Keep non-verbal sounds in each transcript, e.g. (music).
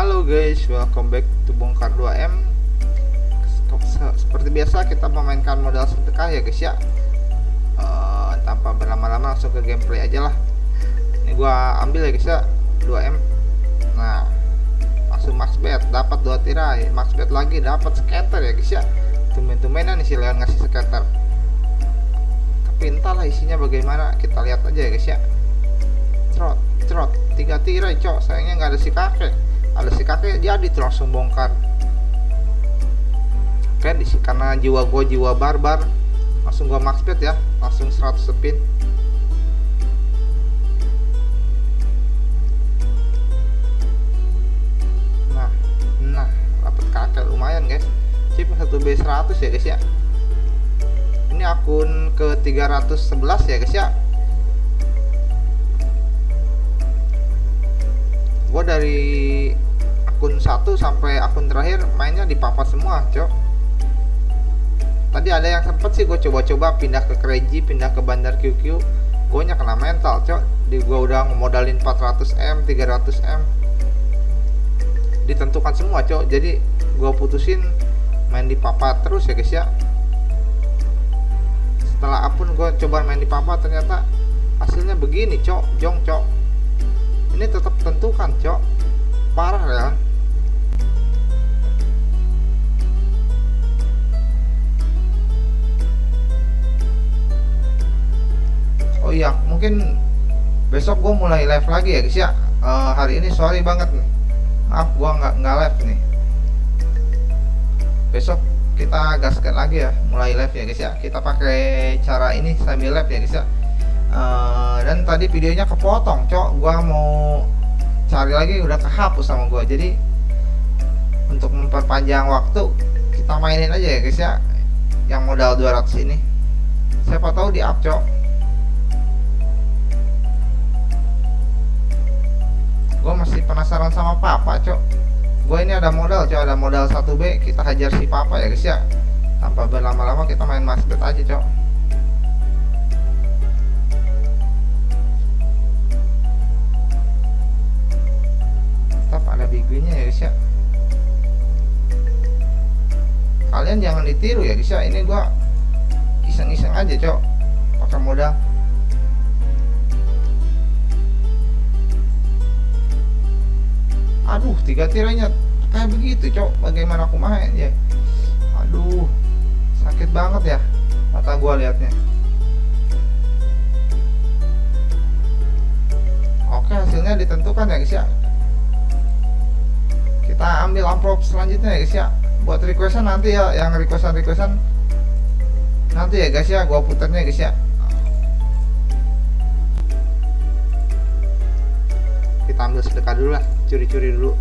Halo guys, welcome back to Bongkar 2M Seperti biasa kita memainkan modal sedekah ya guys ya. Uh, Tanpa berlama-lama langsung ke gameplay aja lah. Ini gua ambil ya guys ya 2M Nah Langsung max bet, dapat 2 tirai. Max bet lagi, dapat scatter ya guys ya. Tumen-tumenan nih si Leon ngasih scatter. Tapi entahlah isinya bagaimana Kita lihat aja ya guys ya. Trot, trot, tiga tirai cok. Sayangnya nggak ada si kakek ada si kakek jadi tuh langsung bongkar. Kan karena jiwa gue jiwa barbar. Langsung gue max bet ya langsung 100 spin nah nah dapat kakek lumayan guys. Chip 1B100 ya guys ya. Ini akun ke 311 ya guys ya. Gue dari akun 1 sampai akun terakhir mainnya di papa semua cok. Tadi ada yang sempet sih gue coba-coba pindah ke Crazy pindah ke Bandar QQ gue nya kena mental cok. Di gue udah ngemodalin 400M 300M ditentukan semua cok. Jadi gue putusin main di papa terus ya guys ya. Setelah akun gue coba main di papa ternyata hasilnya begini cok. Jong cok. Ini tetap tentukan cok. Parah ya mungkin besok gue mulai live lagi ya guys ya. Uh, hari ini sorry banget nih. Maaf gue nggak nggak live nih. Besok kita gaskan lagi ya mulai live ya guys ya. Kita pakai cara ini sambil live ya guys ya. Uh, dan tadi videonya kepotong cok. Gue mau cari lagi udah kehapus sama gue jadi untuk memperpanjang waktu kita mainin aja ya guys ya. Yang modal 200 ini. Siapa tahu di up cok gue masih penasaran sama papa cok. Gue ini ada modal cok. Ada modal 1B kita hajar si papa ya guys ya. Tanpa berlama-lama kita main masbet aja cok. Tetap ada bigunya ya guys ya. Kalian jangan ditiru ya guys ya. Ini gue iseng-iseng aja cok. Pakai modal aduh tiga tirainya. Kayak begitu cok bagaimana aku main ya? Aduh sakit banget ya mata gua liatnya. Oke hasilnya ditentukan ya guys ya. Kita ambil amplop selanjutnya ya guys ya. Buat requestan nanti ya yang requestan requestan nanti ya guys ya gua putarnya guys ya. Kita ambil sedekah dulu lah curi-curi dulu.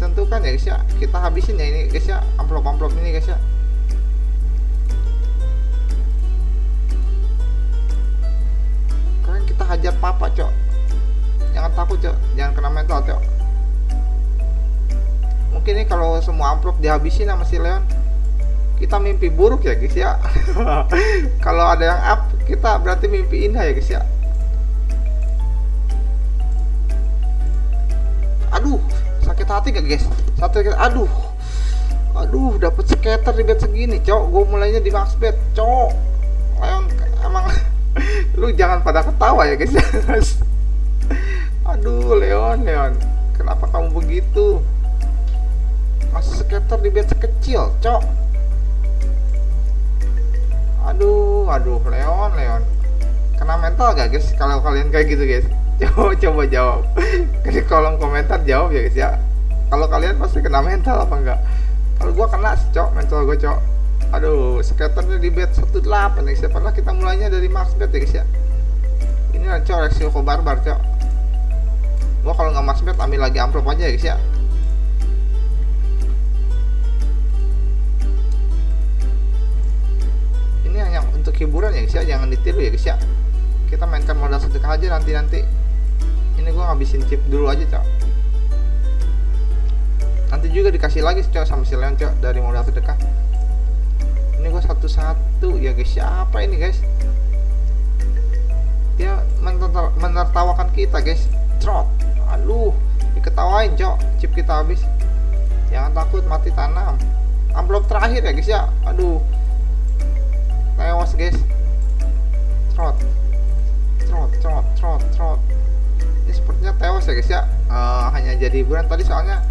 Tentukan ya guys ya. Kita habisin ya ini guys ya. Amplop-amplop ini guys ya. Kalian kita hajar papa cok jangan takut cok. Jangan kena mental cok. Mungkin ini kalau semua amplop dihabisin sama si Leon kita mimpi buruk ya guys ya. (laughs) Kalau ada yang up kita berarti mimpi indah ya guys ya. Aduh sakit hati gak guys? Satu aduh. Aduh dapat skater di bet segini cok. Gue mulainya di max bet cok. Leon emang (laughs) lu jangan pada ketawa ya guys (laughs) Aduh Leon Leon. Kenapa kamu begitu? Masih skater di bed sekecil Cok. Aduh Aduh Leon Leon. Kena mental gak guys? Kalau kalian kayak gitu guys. (laughs) Coba coba jawab. (laughs) Di kolom komentar jawab ya guys ya. Kalau kalian pasti kena mental apa enggak? Kalau gua kena cok Mental gue cok. Aduh skaternya di bed 18 ya guys ya. Padahal kita mulainya dari max bed ya guys ya. Ini cok resiko barbar cok gua kalau nggak mas bet ambil lagi amplop aja ya guys ya. Ini hanya untuk hiburan ya guys ya. Jangan ditiru ya guys ya. Kita mainkan modal sedekah aja nanti nanti ini gua ngabisin chip dulu aja cok. Juga dikasih lagi cok sama si Leon cok dari modal sedekah. Ini gue satu-satu ya guys. Siapa ini guys? Dia menertawakan kita guys trot. Aduh diketawain cok. Chip kita habis. Jangan takut mati tanam. Amplop terakhir ya guys ya? Aduh. Tewas guys. Trot. Trot trot trot trot. Ini sepertinya tewas ya guys ya? Uh, hanya jadi hiburan tadi soalnya.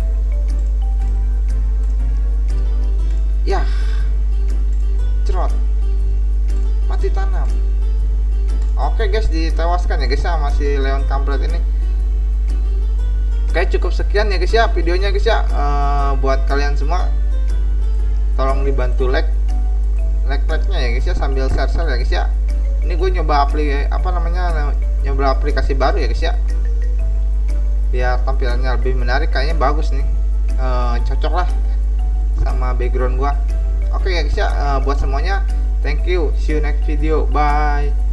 Ya. Trot. Mati tanam. Oke guys ditewaskan ya guys ya masih Leon kampret ini oke cukup sekian ya guys ya videonya guys ya. Uh, buat kalian semua tolong dibantu like like like nya ya guys ya sambil share share ya guys ya. Ini gue nyoba aplikasi apa namanya nyoba aplikasi baru ya guys ya. Biar tampilannya lebih menarik kayaknya bagus nih. Uh, cocok lah sama background gua. Oke ya guys ya uh, buat semuanya thank you. See you next video. Bye